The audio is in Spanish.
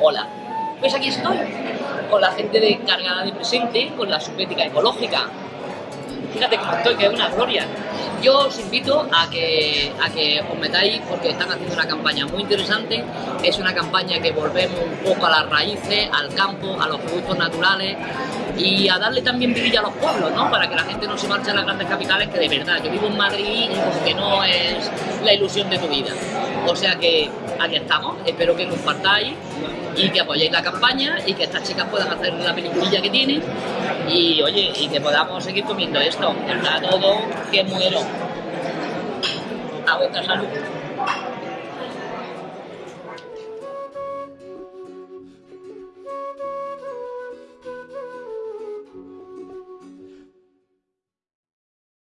hola, pues aquí estoy, con la gente de cargada de presente, con la subética ecológica. Fíjate cómo estoy, que es una gloria. Yo os invito a que, a que os metáis porque están haciendo una campaña muy interesante. Es una campaña que volvemos un poco a las raíces, al campo, a los productos naturales y a darle también vidilla a los pueblos, ¿no? Para que la gente no se marche a las grandes capitales, que de verdad, yo vivo en Madrid y como que no es la ilusión de tu vida. O sea que aquí estamos, espero que compartáis y que apoyéis la campaña y que estas chicas puedan hacer la peliculilla que tienen y oye, y que podamos seguir comiendo esto, está todo que muero. A vuestra salud.